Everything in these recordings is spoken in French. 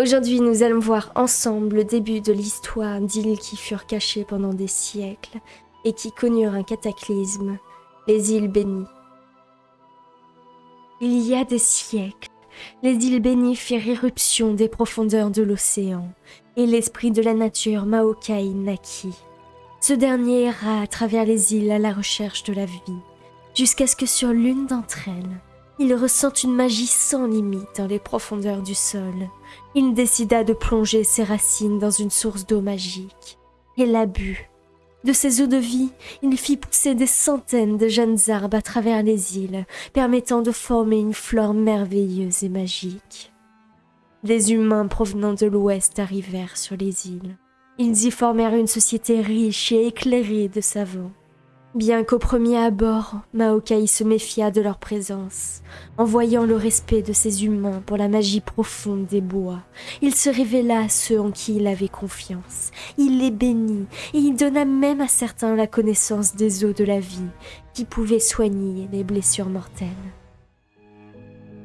Aujourd'hui, nous allons voir ensemble le début de l'histoire d'îles qui furent cachées pendant des siècles et qui connurent un cataclysme, les îles bénies. Il y a des siècles, les îles bénies firent irruption des profondeurs de l'océan, et l'esprit de la nature Maokai naquit. Ce dernier erra à travers les îles à la recherche de la vie, jusqu'à ce que sur l'une d'entre elles, il ressent une magie sans limite dans les profondeurs du sol. Il décida de plonger ses racines dans une source d'eau magique, et la but. De ces eaux de vie, il fit pousser des centaines de jeunes arbres à travers les îles, permettant de former une flore merveilleuse et magique. Des humains provenant de l'ouest arrivèrent sur les îles. Ils y formèrent une société riche et éclairée de savants. Bien qu'au premier abord, Maokai se méfia de leur présence. En voyant le respect de ces humains pour la magie profonde des bois, il se révéla à ceux en qui il avait confiance. Il les bénit et il donna même à certains la connaissance des eaux de la vie qui pouvaient soigner les blessures mortelles.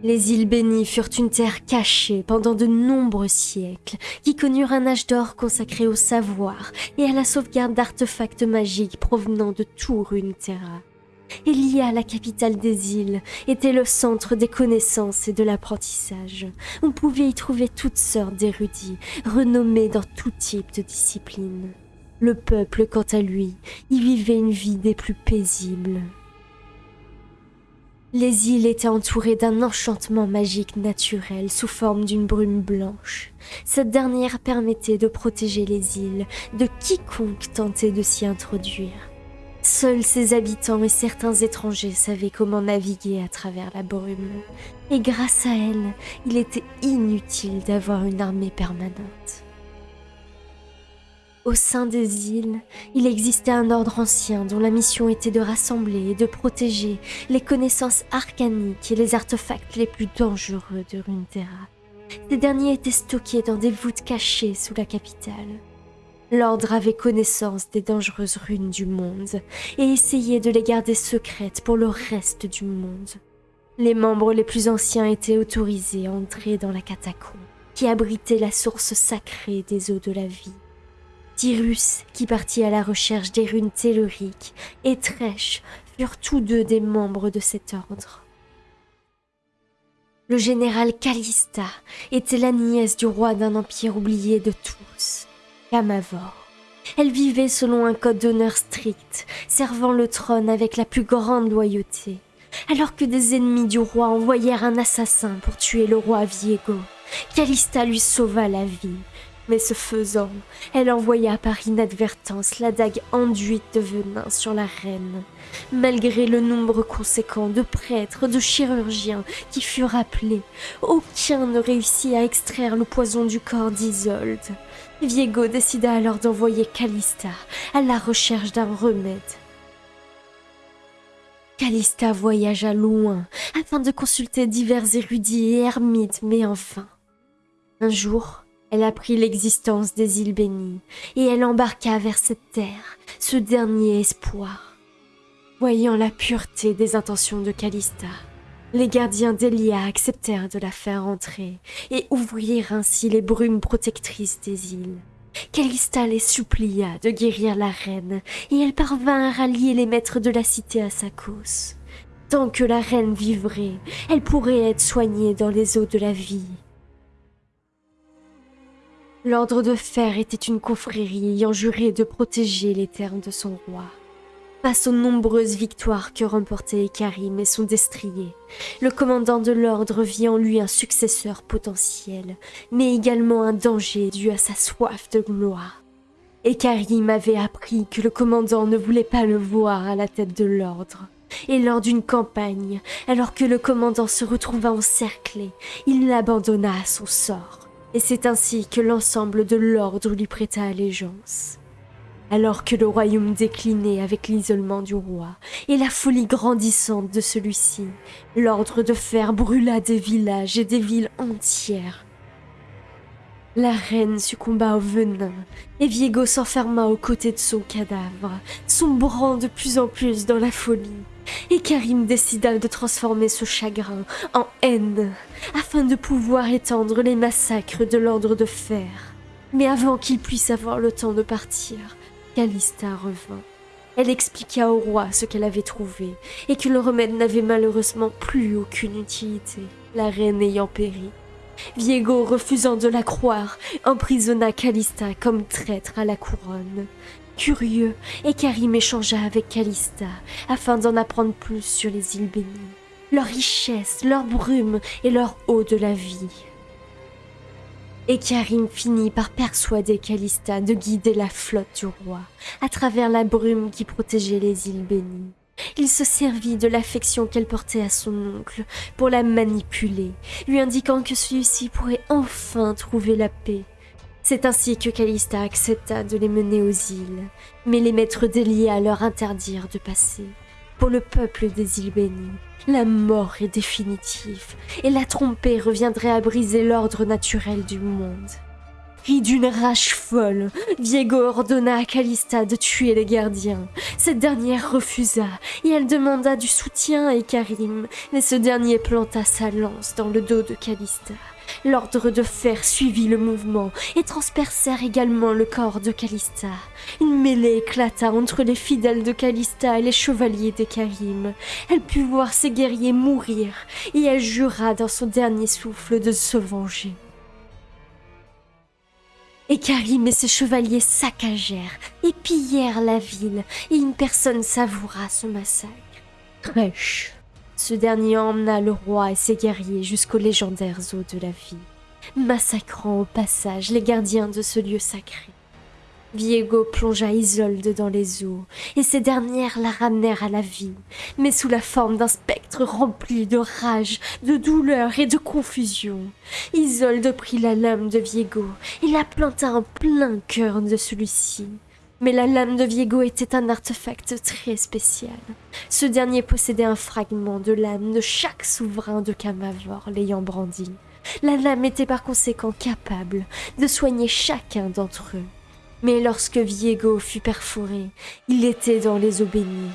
Les îles bénies furent une terre cachée pendant de nombreux siècles, qui connurent un âge d'or consacré au savoir et à la sauvegarde d'artefacts magiques provenant de tout Runeterra. Elia, la capitale des îles, était le centre des connaissances et de l'apprentissage. On pouvait y trouver toutes sortes d'érudits, renommés dans tout type de discipline. Le peuple, quant à lui, y vivait une vie des plus paisibles. Les îles étaient entourées d'un enchantement magique naturel sous forme d'une brume blanche. Cette dernière permettait de protéger les îles de quiconque tentait de s'y introduire. Seuls ses habitants et certains étrangers savaient comment naviguer à travers la brume, et grâce à elle, il était inutile d'avoir une armée permanente. Au sein des îles, il existait un ordre ancien dont la mission était de rassembler et de protéger les connaissances arcaniques et les artefacts les plus dangereux de Runeterra. Ces derniers étaient stockés dans des voûtes cachées sous la capitale. L'ordre avait connaissance des dangereuses runes du monde et essayait de les garder secrètes pour le reste du monde. Les membres les plus anciens étaient autorisés à entrer dans la catacombe qui abritait la source sacrée des eaux de la vie. Tyrus, qui partit à la recherche des runes telluriques, et Trèche furent tous deux des membres de cet ordre. Le général Callista était la nièce du roi d'un empire oublié de tous, Camavor. Elle vivait selon un code d'honneur strict, servant le trône avec la plus grande loyauté. Alors que des ennemis du roi envoyèrent un assassin pour tuer le roi Viego, Callista lui sauva la vie mais ce faisant, elle envoya par inadvertance la dague enduite de venin sur la reine. Malgré le nombre conséquent de prêtres, de chirurgiens qui furent appelés, aucun ne réussit à extraire le poison du corps d'Isolde. Viego décida alors d'envoyer Callista à la recherche d'un remède. Callista voyagea loin afin de consulter divers érudits et ermites, mais enfin, un jour, elle apprit l'existence des îles bénies, et elle embarqua vers cette terre ce dernier espoir. Voyant la pureté des intentions de Callista, les gardiens d'Elia acceptèrent de la faire entrer et ouvrir ainsi les brumes protectrices des îles. Callista les supplia de guérir la reine, et elle parvint à rallier les maîtres de la cité à sa cause. Tant que la reine vivrait, elle pourrait être soignée dans les eaux de la vie. L'Ordre de Fer était une confrérie ayant juré de protéger les terres de son roi. Face aux nombreuses victoires que remportaient Karim et son destrier, le commandant de l'Ordre vit en lui un successeur potentiel, mais également un danger dû à sa soif de gloire. Et Karim avait appris que le commandant ne voulait pas le voir à la tête de l'Ordre. Et lors d'une campagne, alors que le commandant se retrouva encerclé, il l'abandonna à son sort et c'est ainsi que l'ensemble de l'ordre lui prêta allégeance. Alors que le royaume déclinait avec l'isolement du roi et la folie grandissante de celui-ci, l'ordre de fer brûla des villages et des villes entières. La reine succomba au venin et Viego s'enferma aux côtés de son cadavre, sombrant de plus en plus dans la folie. Et Karim décida de transformer ce chagrin en haine afin de pouvoir étendre les massacres de l'ordre de fer. Mais avant qu'il puisse avoir le temps de partir, Calista revint. Elle expliqua au roi ce qu'elle avait trouvé et que le remède n'avait malheureusement plus aucune utilité, la reine ayant péri. Viego, refusant de la croire, emprisonna Calista comme traître à la couronne. Curieux, et Karim échangea avec Calista afin d'en apprendre plus sur les îles bénies, leur richesse, leur brume et leur eau de la vie. Et Karim finit par persuader Calista de guider la flotte du roi à travers la brume qui protégeait les îles bénies. Il se servit de l'affection qu'elle portait à son oncle pour la manipuler, lui indiquant que celui-ci pourrait enfin trouver la paix. C'est ainsi que Calista accepta de les mener aux îles, mais les maîtres d'Elia leur interdirent de passer. Pour le peuple des îles bénies, la mort est définitive, et la trompée reviendrait à briser l'ordre naturel du monde. D'une rage folle, Viego ordonna à Calista de tuer les gardiens. Cette dernière refusa et elle demanda du soutien à Ikarim, mais ce dernier planta sa lance dans le dos de Calista. L'ordre de fer suivit le mouvement et transpercèrent également le corps de Calista. Une mêlée éclata entre les fidèles de Calista et les chevaliers d'Ekarim. Elle put voir ses guerriers mourir et elle jura dans son dernier souffle de se venger. Et Karim et ses chevaliers saccagèrent et pillèrent la ville, et une personne savoura ce massacre. Trèche. Ce dernier emmena le roi et ses guerriers jusqu'aux légendaires eaux de la vie, massacrant au passage les gardiens de ce lieu sacré. Viego plongea Isolde dans les eaux, et ces dernières la ramenèrent à la vie, mais sous la forme d'un spectre rempli de rage, de douleur et de confusion. Isolde prit la lame de Viego et la planta en plein cœur de celui-ci. Mais la lame de Viego était un artefact très spécial. Ce dernier possédait un fragment de lame de chaque souverain de Camavor l'ayant brandi. La lame était par conséquent capable de soigner chacun d'entre eux. Mais lorsque Viego fut perforé, il était dans les eaux bénies.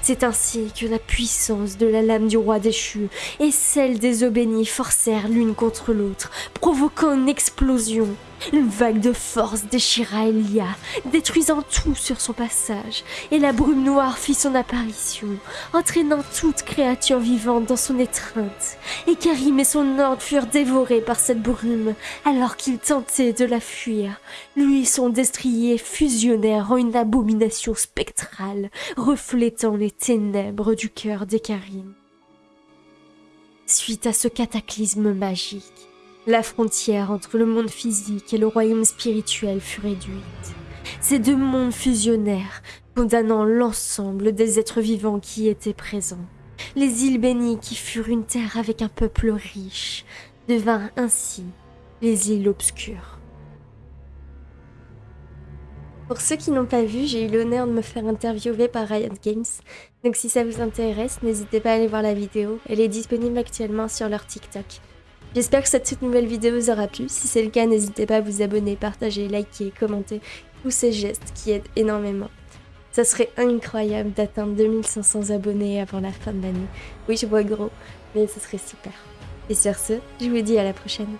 C'est ainsi que la puissance de la lame du roi déchu et celle des eaux bénies forcèrent l'une contre l'autre, provoquant une explosion. Une vague de force déchira Elia, détruisant tout sur son passage, et la brume noire fit son apparition, entraînant toute créature vivante dans son étreinte. Et Karim et son ordre furent dévorés par cette brume, alors qu'ils tentaient de la fuir. Lui et son destrier fusionnèrent en une abomination spectrale, reflétant les ténèbres du cœur d'Ekarim. Suite à ce cataclysme magique, la frontière entre le monde physique et le royaume spirituel fut réduite. Ces deux mondes fusionnèrent, condamnant l'ensemble des êtres vivants qui étaient présents. Les îles bénies, qui furent une terre avec un peuple riche, devinrent ainsi les îles obscures. Pour ceux qui n'ont pas vu, j'ai eu l'honneur de me faire interviewer par Riot Games. Donc si ça vous intéresse, n'hésitez pas à aller voir la vidéo. Elle est disponible actuellement sur leur TikTok. J'espère que cette toute nouvelle vidéo vous aura plu. Si c'est le cas, n'hésitez pas à vous abonner, partager, liker, commenter. Tous ces gestes qui aident énormément. Ça serait incroyable d'atteindre 2500 abonnés avant la fin de l'année. Oui, je vois gros, mais ce serait super. Et sur ce, je vous dis à la prochaine.